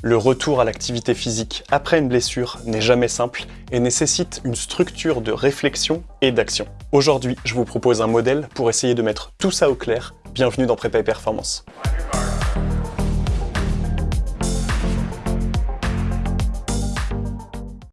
Le retour à l'activité physique après une blessure n'est jamais simple et nécessite une structure de réflexion et d'action. Aujourd'hui, je vous propose un modèle pour essayer de mettre tout ça au clair. Bienvenue dans Prépa et Performance.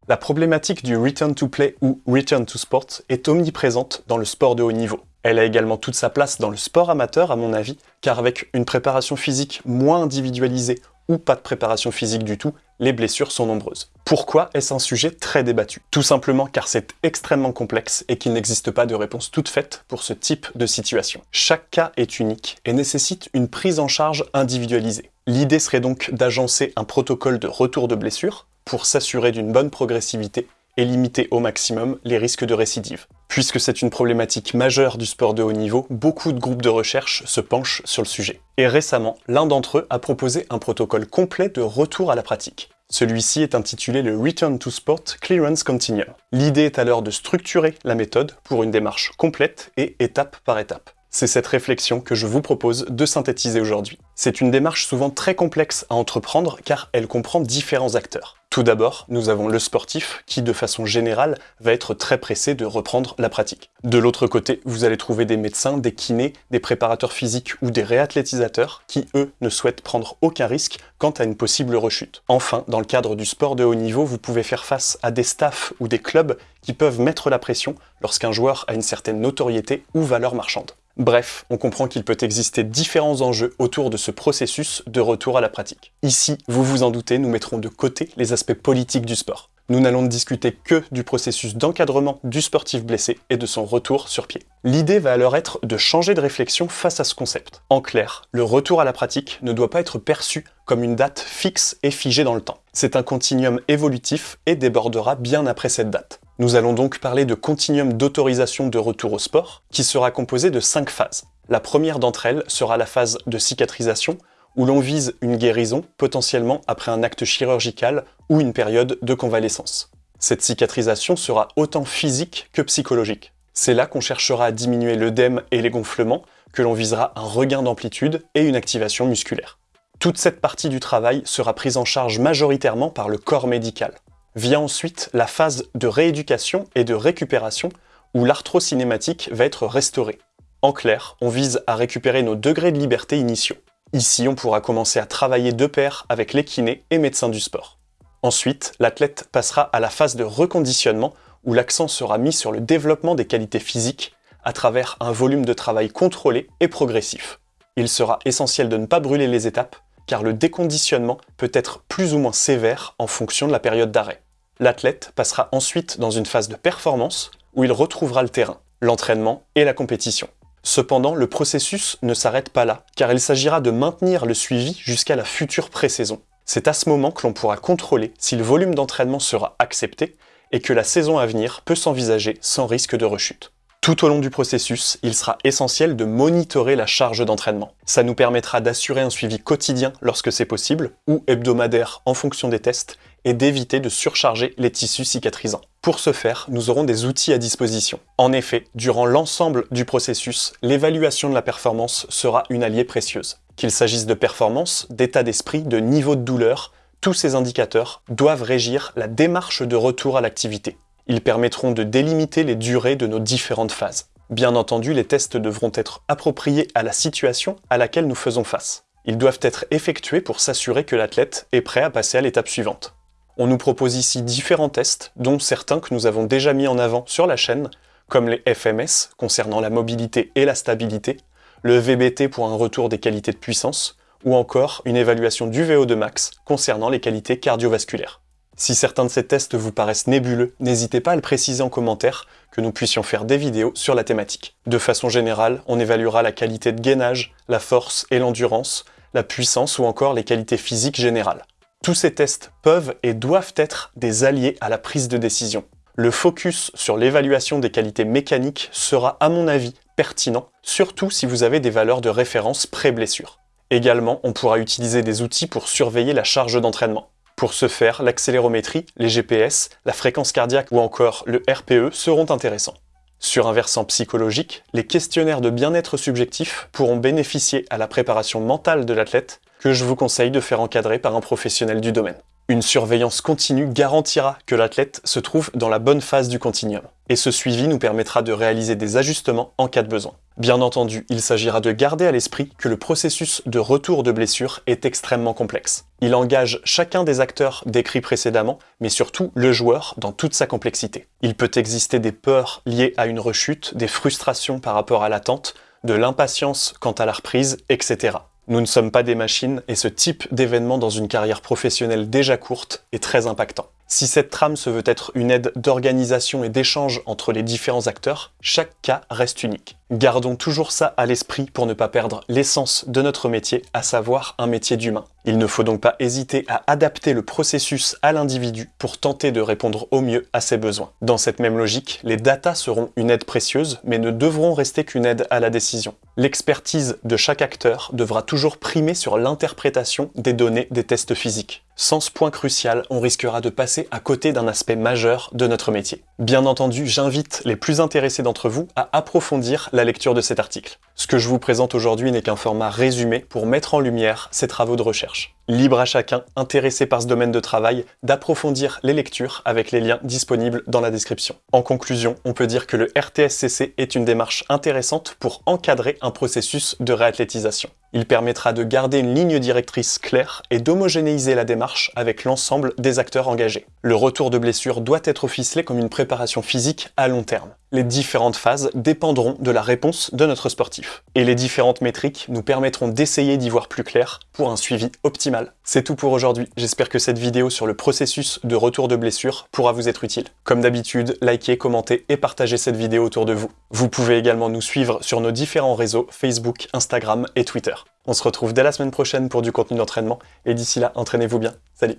La problématique du return to play ou return to sport est omniprésente dans le sport de haut niveau. Elle a également toute sa place dans le sport amateur à mon avis, car avec une préparation physique moins individualisée ou pas de préparation physique du tout, les blessures sont nombreuses. Pourquoi est-ce un sujet très débattu? Tout simplement car c'est extrêmement complexe et qu'il n'existe pas de réponse toute faite pour ce type de situation. Chaque cas est unique et nécessite une prise en charge individualisée. L'idée serait donc d'agencer un protocole de retour de blessure pour s'assurer d'une bonne progressivité et limiter au maximum les risques de récidive. Puisque c'est une problématique majeure du sport de haut niveau, beaucoup de groupes de recherche se penchent sur le sujet. Et récemment, l'un d'entre eux a proposé un protocole complet de retour à la pratique. Celui-ci est intitulé le Return to Sport Clearance Continuum. L'idée est alors de structurer la méthode pour une démarche complète et étape par étape. C'est cette réflexion que je vous propose de synthétiser aujourd'hui. C'est une démarche souvent très complexe à entreprendre car elle comprend différents acteurs. Tout d'abord, nous avons le sportif qui, de façon générale, va être très pressé de reprendre la pratique. De l'autre côté, vous allez trouver des médecins, des kinés, des préparateurs physiques ou des réathlétisateurs qui, eux, ne souhaitent prendre aucun risque quant à une possible rechute. Enfin, dans le cadre du sport de haut niveau, vous pouvez faire face à des staffs ou des clubs qui peuvent mettre la pression lorsqu'un joueur a une certaine notoriété ou valeur marchande. Bref, on comprend qu'il peut exister différents enjeux autour de ce processus de retour à la pratique. Ici, vous vous en doutez, nous mettrons de côté les aspects politiques du sport. Nous n'allons discuter que du processus d'encadrement du sportif blessé et de son retour sur pied. L'idée va alors être de changer de réflexion face à ce concept. En clair, le retour à la pratique ne doit pas être perçu comme une date fixe et figée dans le temps. C'est un continuum évolutif et débordera bien après cette date. Nous allons donc parler de continuum d'autorisation de retour au sport, qui sera composé de cinq phases. La première d'entre elles sera la phase de cicatrisation, où l'on vise une guérison, potentiellement après un acte chirurgical ou une période de convalescence. Cette cicatrisation sera autant physique que psychologique. C'est là qu'on cherchera à diminuer l'œdème et les gonflements, que l'on visera un regain d'amplitude et une activation musculaire. Toute cette partie du travail sera prise en charge majoritairement par le corps médical. Vient ensuite la phase de rééducation et de récupération où l'arthrocinématique va être restaurée. En clair, on vise à récupérer nos degrés de liberté initiaux. Ici, on pourra commencer à travailler de pair avec les kinés et médecins du sport. Ensuite, l'athlète passera à la phase de reconditionnement où l'accent sera mis sur le développement des qualités physiques à travers un volume de travail contrôlé et progressif. Il sera essentiel de ne pas brûler les étapes car le déconditionnement peut être plus ou moins sévère en fonction de la période d'arrêt. L'athlète passera ensuite dans une phase de performance où il retrouvera le terrain, l'entraînement et la compétition. Cependant, le processus ne s'arrête pas là, car il s'agira de maintenir le suivi jusqu'à la future pré-saison. C'est à ce moment que l'on pourra contrôler si le volume d'entraînement sera accepté et que la saison à venir peut s'envisager sans risque de rechute. Tout au long du processus, il sera essentiel de monitorer la charge d'entraînement. Ça nous permettra d'assurer un suivi quotidien lorsque c'est possible, ou hebdomadaire en fonction des tests, et d'éviter de surcharger les tissus cicatrisants. Pour ce faire, nous aurons des outils à disposition. En effet, durant l'ensemble du processus, l'évaluation de la performance sera une alliée précieuse. Qu'il s'agisse de performance, d'état d'esprit, de niveau de douleur, tous ces indicateurs doivent régir la démarche de retour à l'activité. Ils permettront de délimiter les durées de nos différentes phases. Bien entendu, les tests devront être appropriés à la situation à laquelle nous faisons face. Ils doivent être effectués pour s'assurer que l'athlète est prêt à passer à l'étape suivante. On nous propose ici différents tests, dont certains que nous avons déjà mis en avant sur la chaîne, comme les FMS concernant la mobilité et la stabilité, le VBT pour un retour des qualités de puissance, ou encore une évaluation du VO2 max concernant les qualités cardiovasculaires. Si certains de ces tests vous paraissent nébuleux, n'hésitez pas à le préciser en commentaire, que nous puissions faire des vidéos sur la thématique. De façon générale, on évaluera la qualité de gainage, la force et l'endurance, la puissance ou encore les qualités physiques générales. Tous ces tests peuvent et doivent être des alliés à la prise de décision. Le focus sur l'évaluation des qualités mécaniques sera à mon avis pertinent, surtout si vous avez des valeurs de référence pré-blessure. Également, on pourra utiliser des outils pour surveiller la charge d'entraînement. Pour ce faire, l'accélérométrie, les GPS, la fréquence cardiaque ou encore le RPE seront intéressants. Sur un versant psychologique, les questionnaires de bien-être subjectif pourront bénéficier à la préparation mentale de l'athlète que je vous conseille de faire encadrer par un professionnel du domaine. Une surveillance continue garantira que l'athlète se trouve dans la bonne phase du continuum, et ce suivi nous permettra de réaliser des ajustements en cas de besoin. Bien entendu, il s'agira de garder à l'esprit que le processus de retour de blessure est extrêmement complexe. Il engage chacun des acteurs décrits précédemment, mais surtout le joueur dans toute sa complexité. Il peut exister des peurs liées à une rechute, des frustrations par rapport à l'attente, de l'impatience quant à la reprise, etc. Nous ne sommes pas des machines et ce type d'événement dans une carrière professionnelle déjà courte est très impactant. Si cette trame se veut être une aide d'organisation et d'échange entre les différents acteurs, chaque cas reste unique. Gardons toujours ça à l'esprit pour ne pas perdre l'essence de notre métier, à savoir un métier d'humain. Il ne faut donc pas hésiter à adapter le processus à l'individu pour tenter de répondre au mieux à ses besoins. Dans cette même logique, les datas seront une aide précieuse, mais ne devront rester qu'une aide à la décision. L'expertise de chaque acteur devra toujours primer sur l'interprétation des données des tests physiques. Sans ce point crucial, on risquera de passer à côté d'un aspect majeur de notre métier. Bien entendu, j'invite les plus intéressés d'entre vous à approfondir la lecture de cet article. Ce que je vous présente aujourd'hui n'est qu'un format résumé pour mettre en lumière ces travaux de recherche. Libre à chacun, intéressé par ce domaine de travail, d'approfondir les lectures avec les liens disponibles dans la description. En conclusion, on peut dire que le RTSCC est une démarche intéressante pour encadrer un processus de réathlétisation. Il permettra de garder une ligne directrice claire et d'homogénéiser la démarche avec l'ensemble des acteurs engagés. Le retour de blessure doit être ficelé comme une préparation physique à long terme. Les différentes phases dépendront de la réponse de notre sportif. Et les différentes métriques nous permettront d'essayer d'y voir plus clair pour un suivi optimal. C'est tout pour aujourd'hui, j'espère que cette vidéo sur le processus de retour de blessure pourra vous être utile. Comme d'habitude, likez, commentez et partagez cette vidéo autour de vous. Vous pouvez également nous suivre sur nos différents réseaux Facebook, Instagram et Twitter. On se retrouve dès la semaine prochaine pour du contenu d'entraînement, et d'ici là, entraînez-vous bien. Salut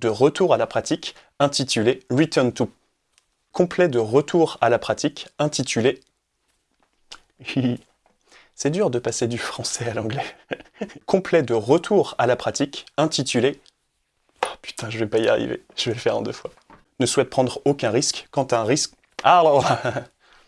de retour à la pratique intitulé Return to. Complet de retour à la pratique intitulé... C'est dur de passer du français à l'anglais. Complet de retour à la pratique intitulé... Oh, putain, je vais pas y arriver. Je vais le faire en deux fois. Ne souhaite prendre aucun risque quand un risque... Ah